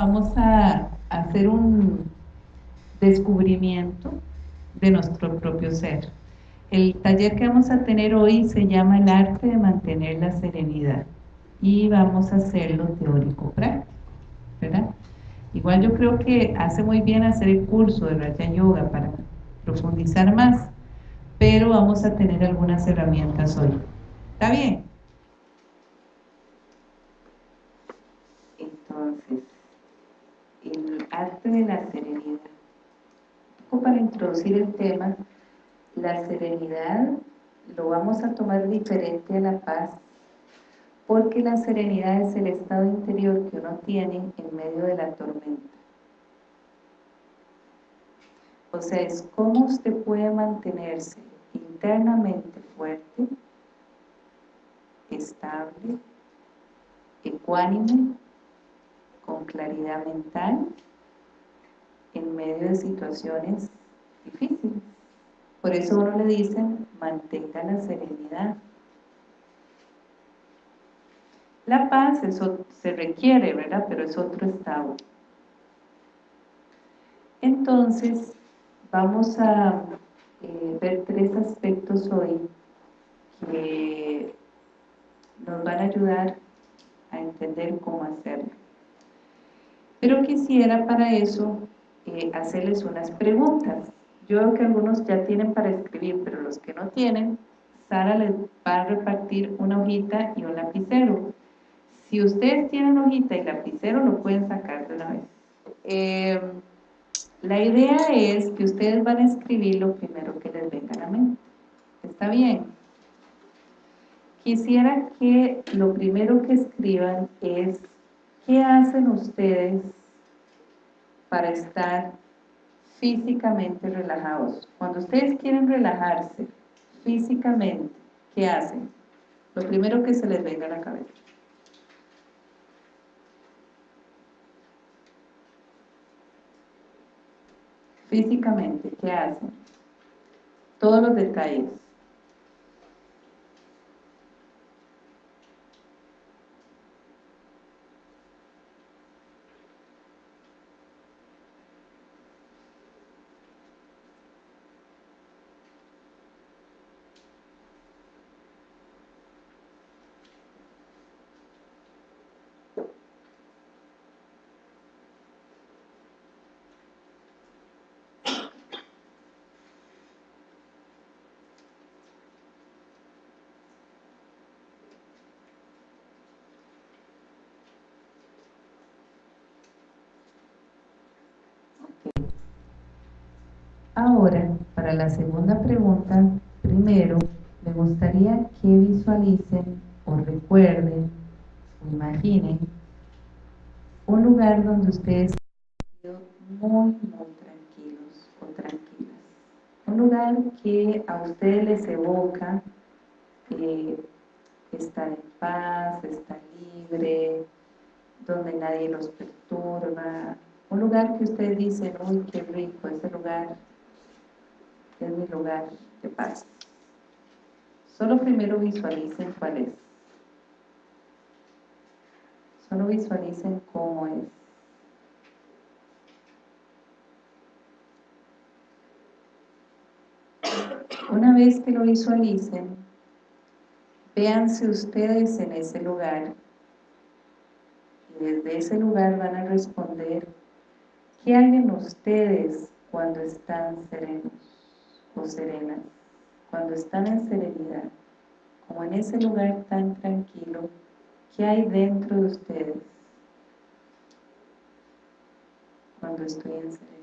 vamos a hacer un descubrimiento de nuestro propio ser. El taller que vamos a tener hoy se llama el arte de mantener la serenidad y vamos a hacerlo teórico práctico, ¿verdad? Igual yo creo que hace muy bien hacer el curso de Raja Yoga para profundizar más, pero vamos a tener algunas herramientas hoy. ¿Está bien? Entonces, el arte de la serenidad. Para introducir el tema, la serenidad lo vamos a tomar diferente a la paz porque la serenidad es el estado interior que uno tiene en medio de la tormenta. O sea, es cómo usted puede mantenerse internamente fuerte, estable, ecuánime, con claridad mental, en medio de situaciones difíciles. Por eso uno le dicen, mantenga la serenidad. La paz eso se requiere, ¿verdad? Pero es otro estado. Entonces, vamos a eh, ver tres aspectos hoy que nos van a ayudar a entender cómo hacerlo. Pero quisiera para eso eh, hacerles unas preguntas. Yo veo que algunos ya tienen para escribir, pero los que no tienen, Sara les va a repartir una hojita y un lapicero. Si ustedes tienen hojita y lapicero, lo pueden sacar de una vez. Eh, la idea es que ustedes van a escribir lo primero que les venga a la mente. ¿Está bien? Quisiera que lo primero que escriban es ¿qué hacen ustedes para estar físicamente relajados? Cuando ustedes quieren relajarse físicamente, ¿qué hacen? Lo primero que se les venga a la cabeza. físicamente, ¿qué hacen? Todos los detalles. Ahora, para la segunda pregunta, primero me gustaría que visualicen o recuerden o imaginen un lugar donde ustedes han muy, muy tranquilos o tranquilas. Un lugar que a ustedes les evoca eh, estar en paz, estar libre, donde nadie los perturba. Un lugar que ustedes dicen, uy, qué rico ese lugar, es mi lugar de paz. Solo primero visualicen cuál es. Solo visualicen cómo es. Una vez que lo visualicen, véanse ustedes en ese lugar y desde ese lugar van a responder ¿qué hay en ustedes cuando están serenos? O serenas, cuando están en serenidad, como en ese lugar tan tranquilo, ¿qué hay dentro de ustedes cuando estoy en serenidad?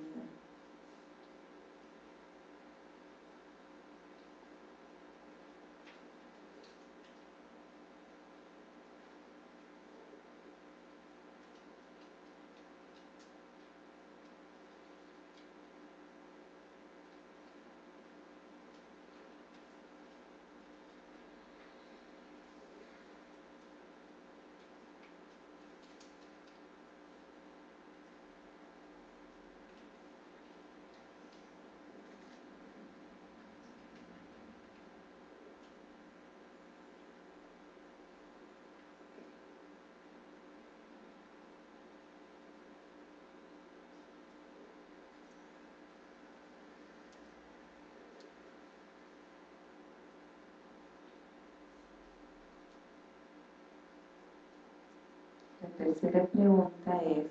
Tercera pregunta es,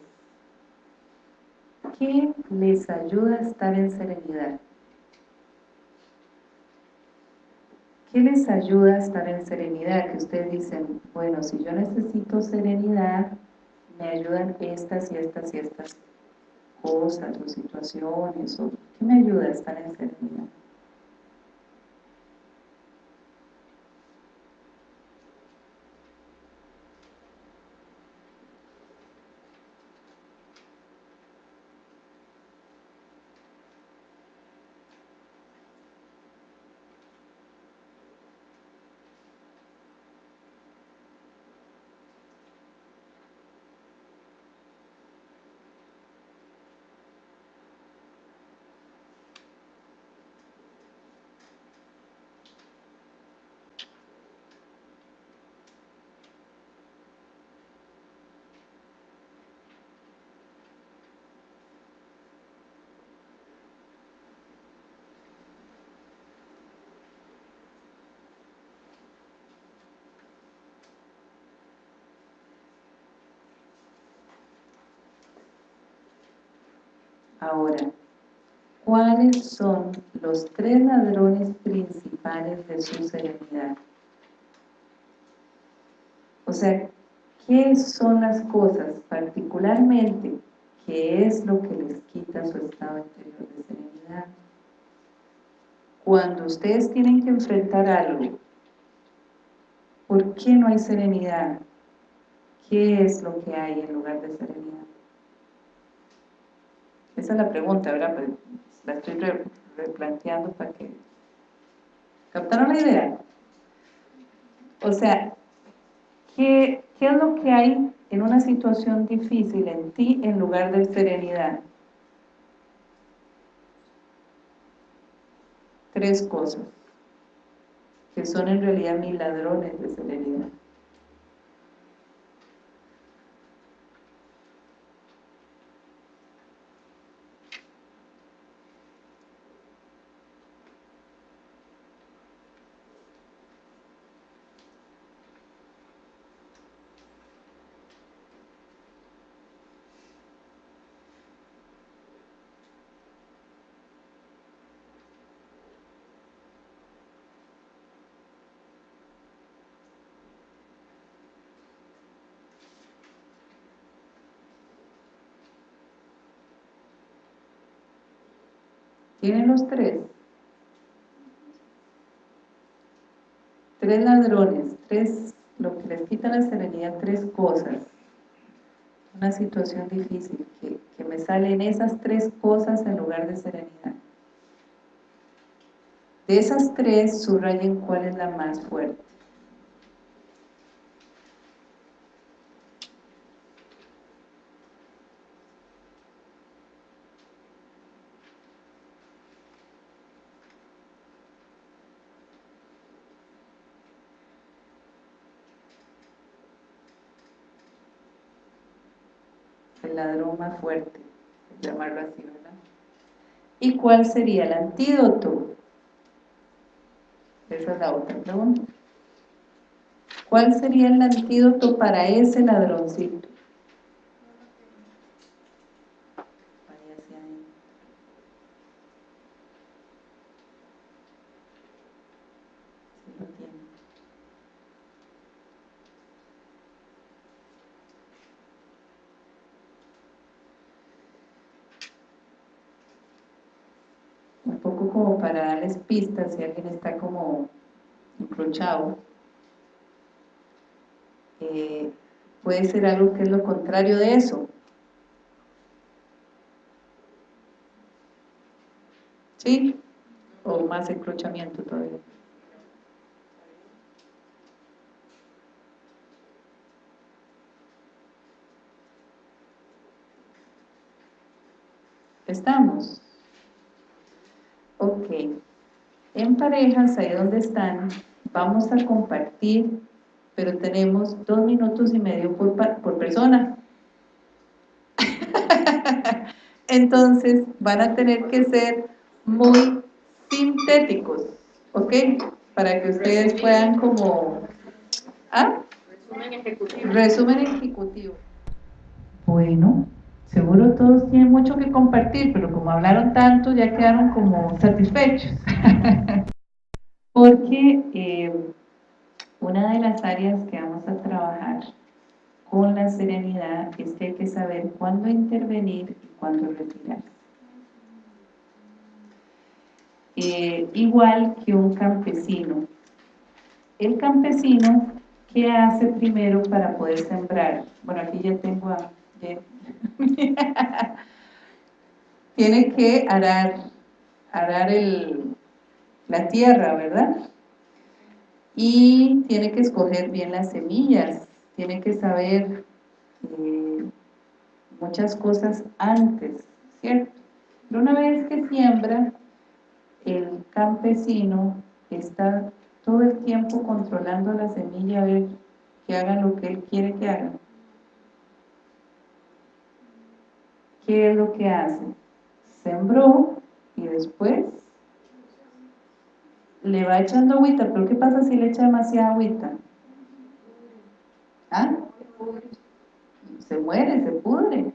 ¿qué les ayuda a estar en serenidad? ¿Qué les ayuda a estar en serenidad? Que ustedes dicen, bueno, si yo necesito serenidad, me ayudan estas y estas y estas cosas o situaciones, o ¿qué me ayuda a estar en serenidad? Ahora, ¿cuáles son los tres ladrones principales de su serenidad? O sea, ¿qué son las cosas particularmente? ¿Qué es lo que les quita su estado interior de serenidad? Cuando ustedes tienen que enfrentar algo, ¿por qué no hay serenidad? ¿Qué es lo que hay en lugar de serenidad? Esa es la pregunta, ¿verdad? Pues, la estoy replanteando para que... ¿Captaron la idea? O sea, ¿qué, ¿qué es lo que hay en una situación difícil en ti en lugar de serenidad? Tres cosas que son en realidad mis ladrones de serenidad. ¿Tienen los tres? Tres ladrones, tres, lo que les quita la serenidad, tres cosas. Una situación difícil, que, que me salen esas tres cosas en lugar de serenidad. De esas tres, subrayen cuál es la más fuerte. ladrón más fuerte, llamarlo así, ¿verdad? ¿Y cuál sería el antídoto? Esa es la otra pregunta. ¿Cuál sería el antídoto para ese ladroncito? Como para darles pistas si alguien está como encrochado. Eh, puede ser algo que es lo contrario de eso. ¿Sí? O más encrochamiento todavía. ¿Estamos? Ok. En parejas, ahí donde están, vamos a compartir, pero tenemos dos minutos y medio por, por persona. Entonces, van a tener que ser muy sintéticos, ¿ok? Para que ustedes puedan como... ¿Ah? Resumen ejecutivo. Resumen ejecutivo. Bueno, seguro todos tienen mucho que compartir, pero como hablaron tanto ya quedaron como satisfechos. Porque eh, una de las áreas que vamos a trabajar con la serenidad es que hay que saber cuándo intervenir y cuándo retirarse. Eh, igual que un campesino. El campesino, ¿qué hace primero para poder sembrar? Bueno, aquí ya tengo a... Tiene que arar, arar el, la tierra, ¿verdad? Y tiene que escoger bien las semillas, tiene que saber eh, muchas cosas antes, ¿cierto? Pero una vez que siembra, el campesino está todo el tiempo controlando la semilla a ver que hagan lo que él quiere que hagan. ¿Qué es lo que hace? Sembró y después le va echando agüita, pero ¿qué pasa si le echa demasiada agüita? ¿Ah? Se muere, se pudre.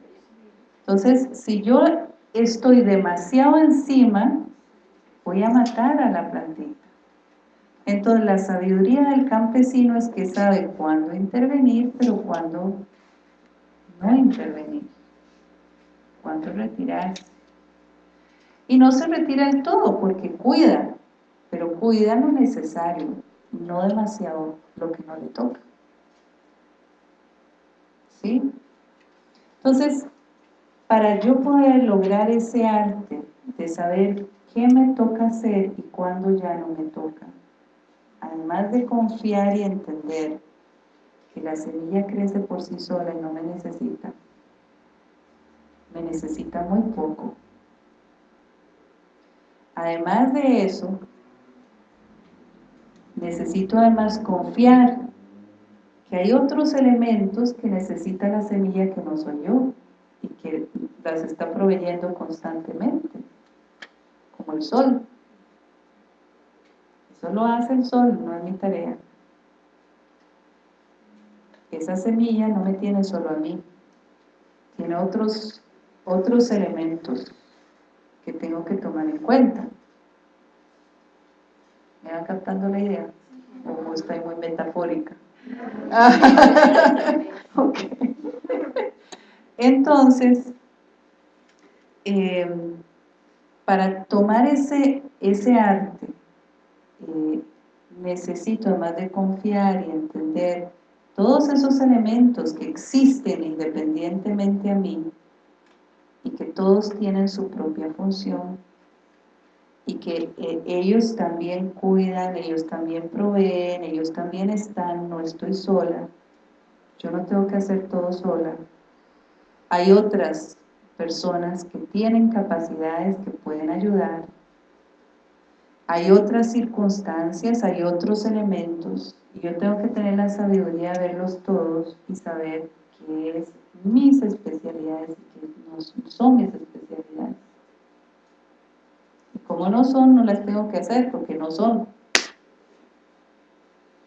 Entonces, si yo estoy demasiado encima, voy a matar a la plantita. Entonces la sabiduría del campesino es que sabe cuándo intervenir, pero cuándo no intervenir, cuándo retirarse. Y no se retira del todo porque cuida, pero cuida lo necesario, no demasiado lo que no le toca. ¿Sí? Entonces, para yo poder lograr ese arte de saber qué me toca hacer y cuándo ya no me toca. Además de confiar y entender que la semilla crece por sí sola y no me necesita, me necesita muy poco. Además de eso, necesito además confiar que hay otros elementos que necesita la semilla que no soy yo y que las está proveyendo constantemente como el sol. Eso lo hace el sol, no es mi tarea. Esa semilla no me tiene solo a mí, tiene otros, otros elementos que tengo que tomar en cuenta. ¿Me van captando la idea? ¿O estoy muy metafórica? Entonces, eh, para tomar ese, ese arte, eh, necesito además de confiar y entender todos esos elementos que existen independientemente a mí y que todos tienen su propia función y que eh, ellos también cuidan, ellos también proveen, ellos también están, no estoy sola, yo no tengo que hacer todo sola. Hay otras personas que tienen capacidades que pueden ayudar. Hay otras circunstancias, hay otros elementos, y yo tengo que tener la sabiduría de verlos todos y saber qué es mis especialidades y qué no son mis especialidades. Como no son, no las tengo que hacer, porque no son.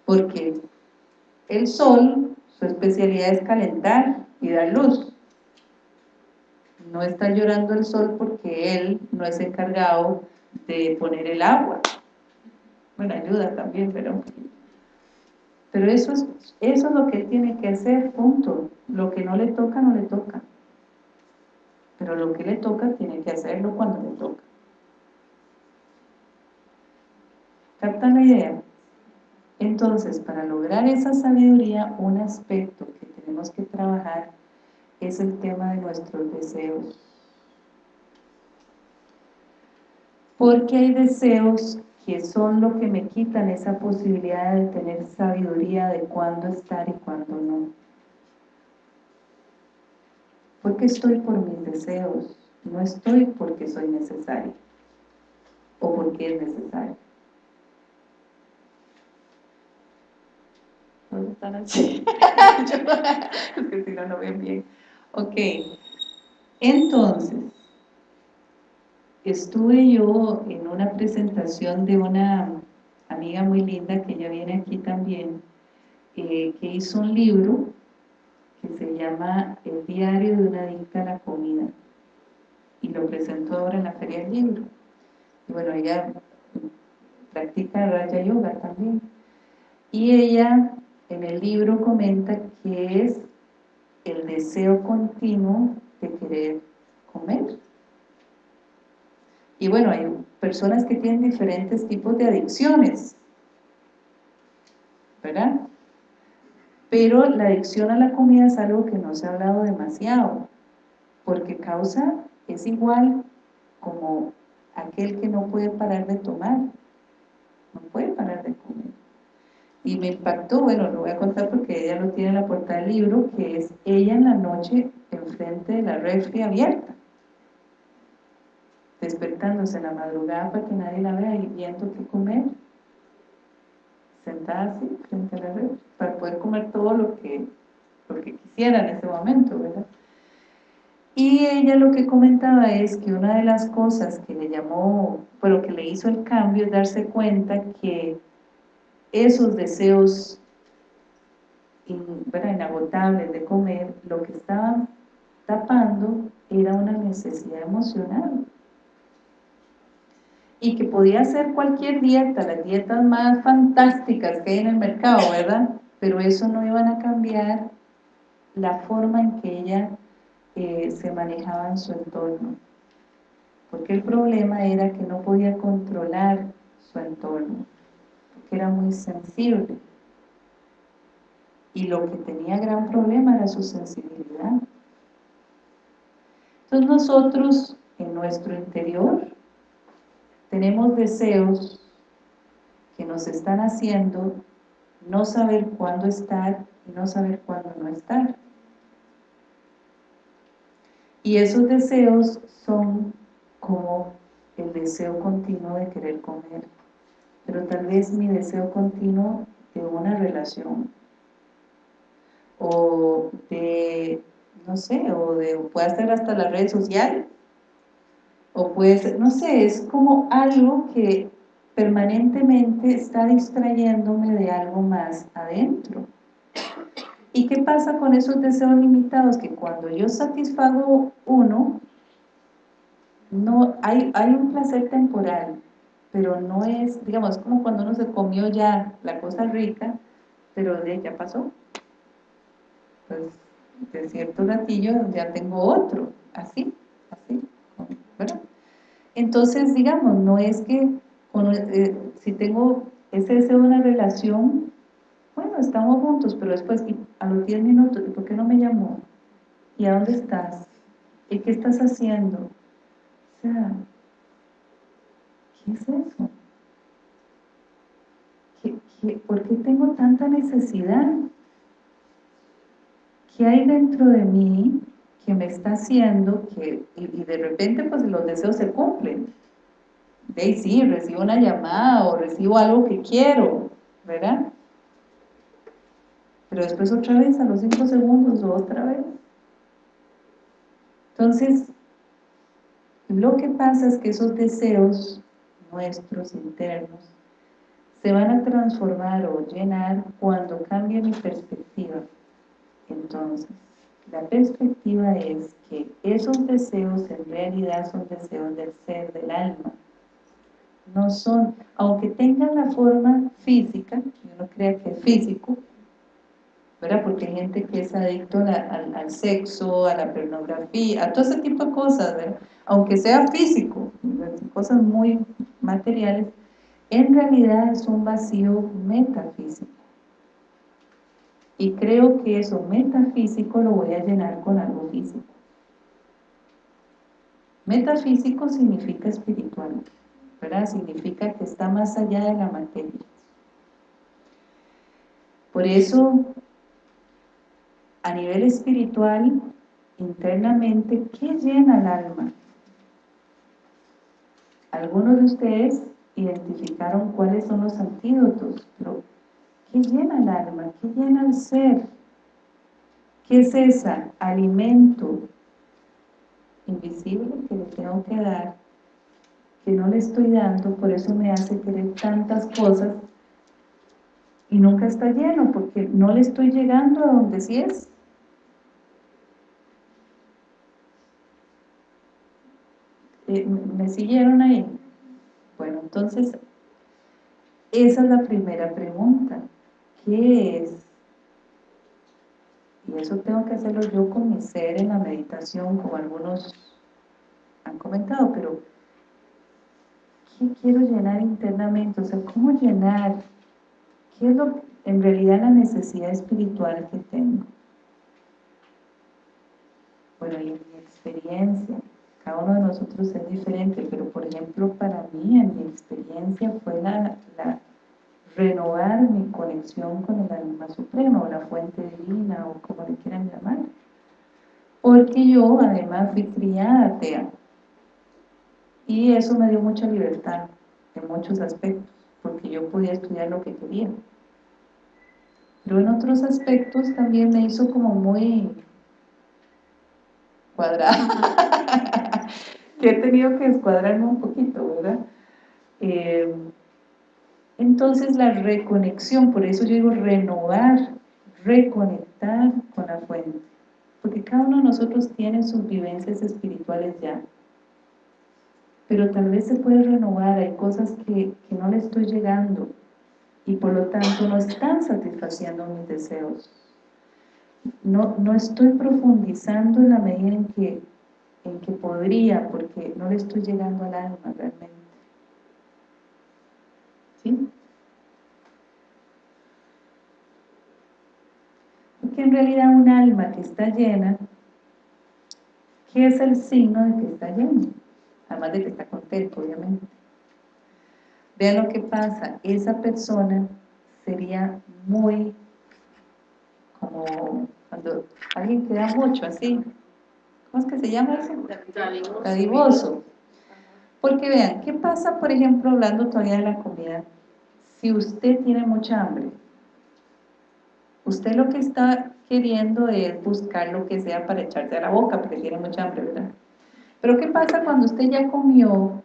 Porque el sol, su especialidad es calentar y dar luz no está llorando el sol porque él no es encargado de poner el agua. Bueno, ayuda también, pero... Pero eso es, eso es lo que él tiene que hacer, punto. Lo que no le toca, no le toca. Pero lo que le toca, tiene que hacerlo cuando le toca. ¿Captan la idea? Entonces, para lograr esa sabiduría, un aspecto que tenemos que trabajar es el tema de nuestros deseos. Porque hay deseos que son lo que me quitan esa posibilidad de tener sabiduría de cuándo estar y cuándo no. Porque estoy por mis deseos, no estoy porque soy necesario o porque es necesario. ¿Dónde están así? es que si no, no ven bien. Ok, entonces, estuve yo en una presentación de una amiga muy linda que ya viene aquí también, eh, que hizo un libro que se llama El diario de una adicta a la comida y lo presentó ahora en la Feria del Libro. Y bueno, ella practica Raya Yoga también. Y ella en el libro comenta que es el deseo continuo de querer comer. Y bueno, hay personas que tienen diferentes tipos de adicciones, ¿verdad? Pero la adicción a la comida es algo que no se ha hablado demasiado, porque causa, es igual como aquel que no puede parar de tomar, no puede parar de comer. Y me impactó, bueno, lo voy a contar porque ella lo tiene en la portada del libro, que es ella en la noche enfrente de la refri abierta, despertándose en la madrugada para que nadie la vea y viendo qué comer, sentada así frente a la refri, para poder comer todo lo que, lo que quisiera en ese momento, ¿verdad? Y ella lo que comentaba es que una de las cosas que le llamó, bueno, que le hizo el cambio es darse cuenta que esos deseos inagotables de comer, lo que estaban tapando era una necesidad emocional. Y que podía ser cualquier dieta, las dietas más fantásticas que hay en el mercado, ¿verdad? Pero eso no iban a cambiar la forma en que ella eh, se manejaba en su entorno. Porque el problema era que no podía controlar su entorno, porque era muy sensible. Y lo que tenía gran problema era su sensibilidad. Entonces nosotros, en nuestro interior, tenemos deseos que nos están haciendo no saber cuándo estar y no saber cuándo no estar. Y esos deseos son como el deseo continuo de querer comer, pero tal vez mi deseo continuo de una relación, o de, no sé, o de, puede ser hasta la red social, o puede ser, no sé, es como algo que permanentemente está distrayéndome de algo más adentro. ¿Y qué pasa con esos deseos limitados? Que cuando yo satisfago uno, no hay, hay un placer temporal, pero no es, digamos, como cuando uno se comió ya la cosa rica, pero ya pasó. Pues de cierto ratillo ya tengo otro, así, así, ¿verdad? Entonces, digamos, no es que eh, si tengo ese deseo de una relación, bueno, estamos juntos, pero después, a los 10 minutos, ¿por qué no me llamó? ¿Y a dónde estás? ¿Y qué estás haciendo? O sea, ¿qué es eso? por qué tengo tanta necesidad? ¿Qué hay dentro de mí que me está haciendo que, y, de repente pues los deseos se cumplen? De sí, recibo una llamada o recibo algo que quiero, ¿verdad? pero después otra vez a los 5 segundos otra vez. Entonces, lo que pasa es que esos deseos nuestros internos se van a transformar o llenar cuando cambie mi perspectiva. Entonces, la perspectiva es que esos deseos en realidad son deseos del ser, del alma. No son, aunque tengan la forma física, yo no crea que es físico, porque hay gente que es adicto al, sexo, a la pornografía, a todo ese tipo de cosas, Aunque sea físico, cosas muy materiales, en realidad es un vacío metafísico. Y creo que eso metafísico lo voy a llenar con algo físico. Metafísico significa espiritual, ¿verdad? Significa que está más allá de la materia. Por eso a nivel espiritual, internamente, ¿qué llena el alma? Algunos de ustedes identificaron cuáles son los antídotos, pero ¿qué llena el alma? ¿Qué llena el ser? ¿Qué es ese alimento invisible que le tengo que dar, que no le estoy dando, por eso me hace querer tantas cosas y nunca está lleno, porque no le estoy llegando a donde sí es. ¿Me siguieron ahí? Bueno, entonces, esa es la primera pregunta. ¿Qué es? Y eso tengo que hacerlo yo con mi ser en la meditación, como algunos han comentado, pero ¿qué quiero llenar internamente? O sea, ¿cómo llenar? ¿Qué es lo, en realidad la necesidad espiritual que tengo? Bueno, y en mi experiencia, cada uno de nosotros es diferente, pero por ejemplo para mí, en mi experiencia, fue la, renovar mi conexión con el alma suprema, o la fuente divina, o como le quieran llamar. Porque yo además fui criada atea. Y eso me dio mucha libertad en muchos aspectos, porque yo podía estudiar lo que quería. Pero en otros aspectos también me hizo como muy cuadrada, he tenido que escuadrarme un poquito, ¿verdad? Eh, entonces la reconexión, por eso yo digo renovar, reconectar con la fuente, porque cada uno de nosotros tiene sus vivencias espirituales ya, pero tal vez se puede renovar, hay cosas que, que no le estoy llegando y por lo tanto no están satisfaciendo mis deseos. No, no estoy profundizando en la medida en que, en que podría, porque no le estoy llegando al alma realmente. ¿Sí? Porque en realidad un alma que está llena, ¿qué es el signo de que está lleno? Además de que está contento, obviamente. Vean lo que pasa, esa persona sería muy como cuando alguien queda mucho así, ¿cómo es que se llama eso? Dadivoso. Porque vean, ¿qué pasa, por ejemplo, hablando todavía de la comida? Si usted tiene mucha hambre, usted lo que está queriendo es buscar lo que sea para echarse a la boca, porque tiene mucha hambre, ¿verdad? Pero ¿qué pasa cuando usted ya comió,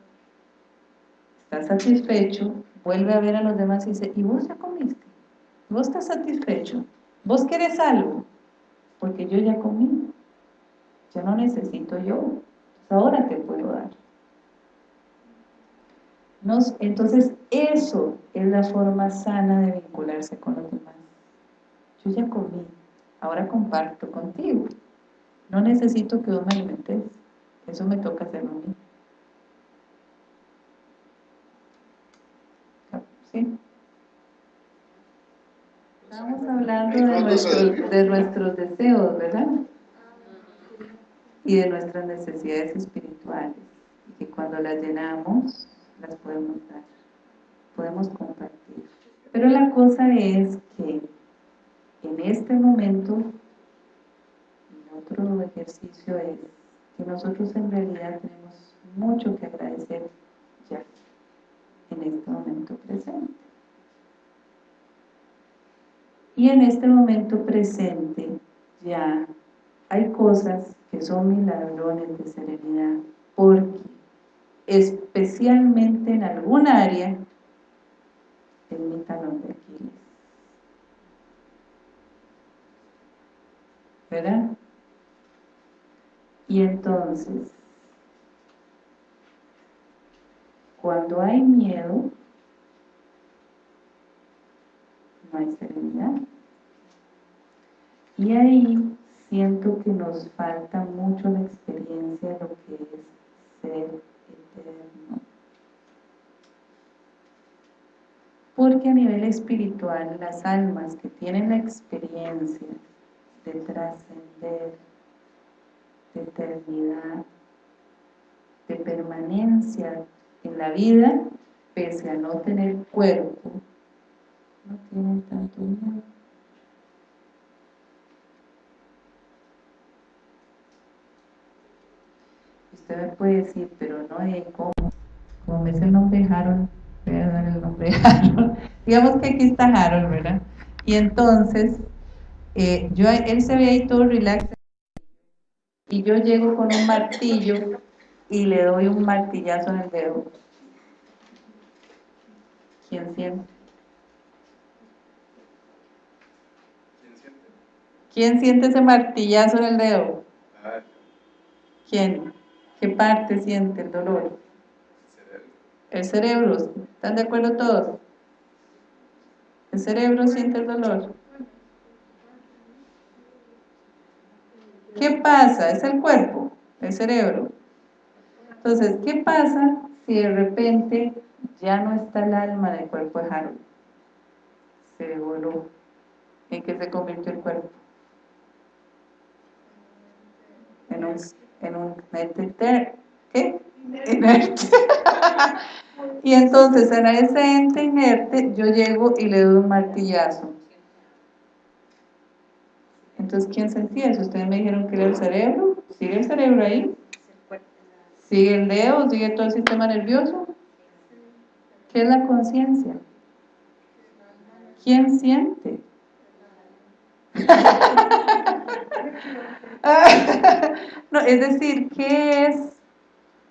está satisfecho, vuelve a ver a los demás y dice, ¿y vos ya comiste? ¿Vos estás satisfecho? ¿Vos querés algo? Porque yo ya comí. Ya no necesito yo. Ahora te puedo dar. entonces, eso es la forma sana de vincularse con los demás. Yo ya comí, ahora comparto contigo. No necesito que vos me alimentes. Eso me toca hacerlo a mí. ¿Sí? Estamos hablando de de nuestros deseos, ¿verdad? Y de nuestras necesidades espirituales. Y que cuando las llenamos, las podemos dar. Podemos compartir. Pero la cosa es que en este momento, el otro ejercicio es que nosotros en realidad tenemos mucho que agradecer ya, en este momento presente. Y en este momento presente ya hay cosas que son milagrones de serenidad, porque especialmente en algún área mi talón de Aquiles. ¿Verdad? Y entonces, cuando hay miedo, no hay serenidad. Y ahí siento que nos falta mucho la experiencia de lo que es ser eterno. Porque a nivel espiritual, las almas que tienen la experiencia de trascender, de eternidad, de permanencia en la vida, pese a no tener cuerpo, no tienen tanto miedo. Usted me puede decir, pero no hay cómo. Como me dice el nombre Harold, voy a dar el nombre Harold. Digamos que aquí está Harold, ¿verdad? Y entonces, eh, yo, él se ve ahí todo relax. Y yo llego con un martillo y le doy un martillazo en el dedo. ¿Quién siente? ¿Quién siente ese martillazo en el dedo? ¿Quién? ¿Qué parte siente el dolor? El cerebro. ¿Están de acuerdo todos? El cerebro siente el dolor. ¿Qué pasa? Es el cuerpo, el cerebro. Entonces, ¿qué pasa si de repente ya no está el alma del cuerpo de Harold? Se voló. ¿En qué se convirtió el cuerpo? En un, en un ente ¿qué? Inerte. y entonces en ese ente inerte yo llego y le doy un martillazo. Entonces, ¿quién sentía eso? Ustedes me dijeron que era el cerebro. ¿Sigue el cerebro ahí? ¿Sigue el dedo? ¿Sigue todo el sistema nervioso? ¿Qué es la conciencia? ¿Quién siente? no, es decir, ¿qué es?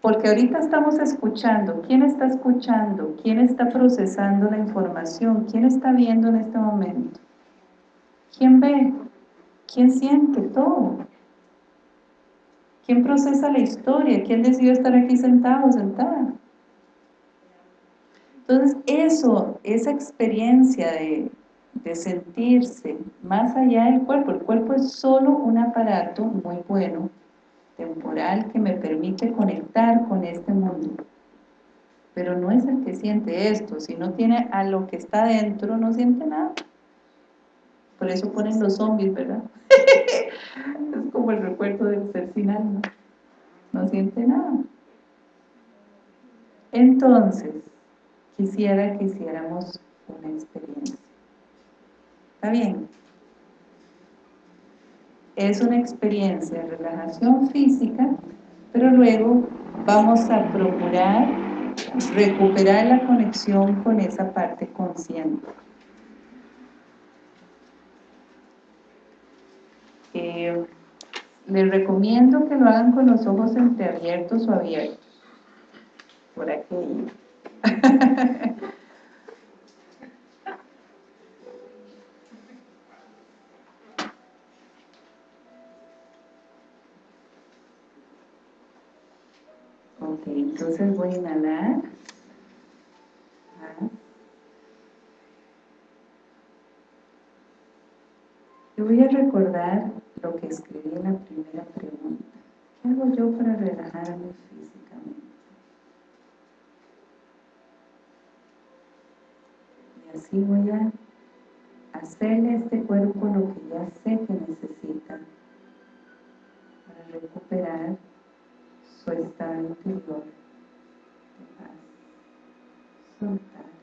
Porque ahorita estamos escuchando. ¿Quién está escuchando? ¿Quién está procesando la información? ¿Quién está viendo en este momento? ¿Quién ve? ¿Quién siente todo? ¿Quién procesa la historia? ¿Quién decidió estar aquí sentado sentada? Entonces eso, esa experiencia de, de sentirse más allá del cuerpo, el cuerpo es solo un aparato muy bueno, temporal, que me permite conectar con este mundo. Pero no es el que siente esto, si no tiene a lo que está dentro, no siente nada. Por eso ponen los zombies, ¿verdad? es como el recuerdo del ser sin alma. No siente nada. Entonces, quisiera que hiciéramos una experiencia. ¿Está bien? Es una experiencia de relajación física, pero luego vamos a procurar recuperar la conexión con esa parte consciente. Eh, les recomiendo que lo hagan con los ojos entreabiertos o abiertos. Por aquí. ok, entonces voy a inhalar. Y voy a recordar lo que escribí en la primera pregunta. ¿Qué hago yo para relajarme físicamente? Y así voy a hacerle a este cuerpo lo que ya sé que necesita para recuperar su estado interior. sometimes.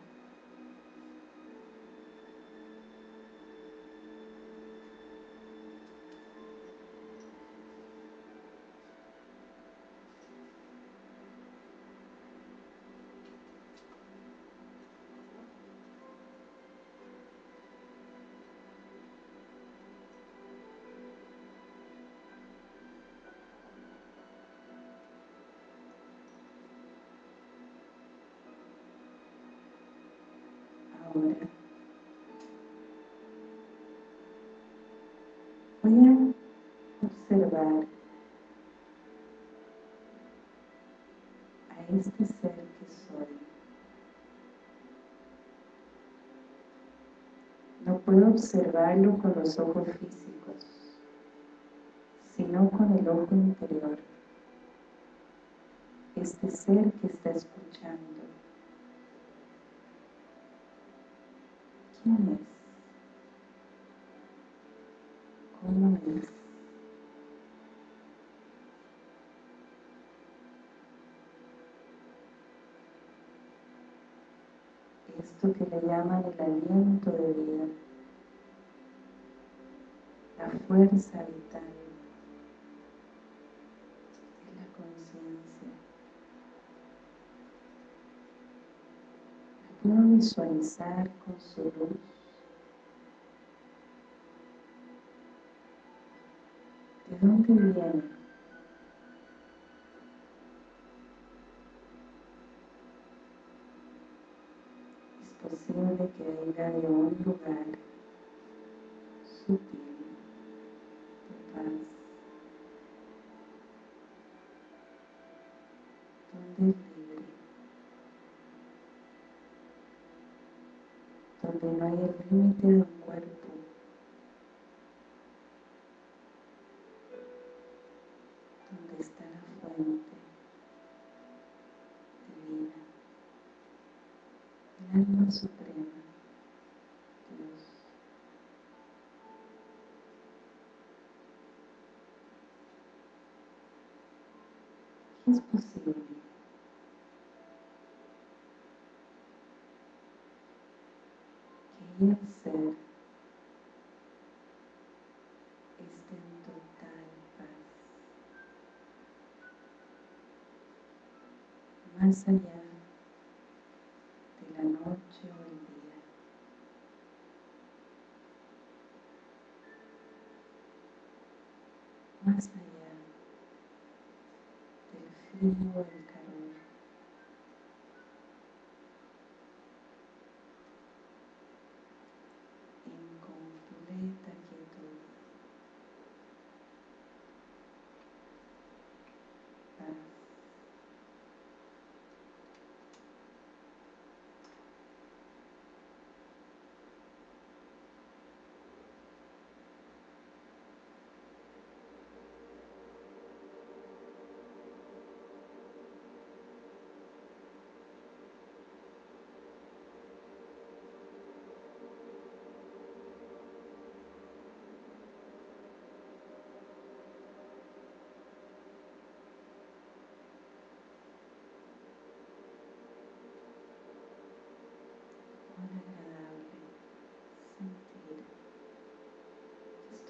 Observar a este ser que soy. No puedo observarlo con los ojos físicos, sino con el ojo interior. Este ser que está escuchando. ¿Quién es? ¿Cómo es? Que le llaman el aliento de vida, la fuerza vital, es la conciencia. puedo visualizar con su luz. ¿De dónde viene? Es posible que venga de un lugar sutil, de paz. sientes libre, donde no hay el límite de un cuerpo, donde está la fuente divina, el alma suprema, Dios. es posible el ser esté en total paz, más allá de la noche o el día. Más allá del frío o el calor.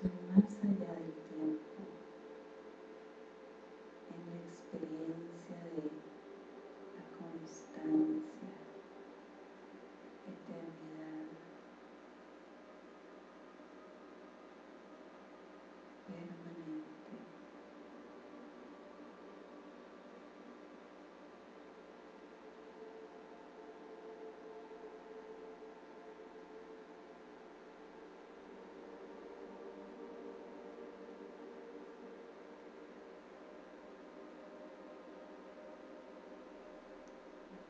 Que estoy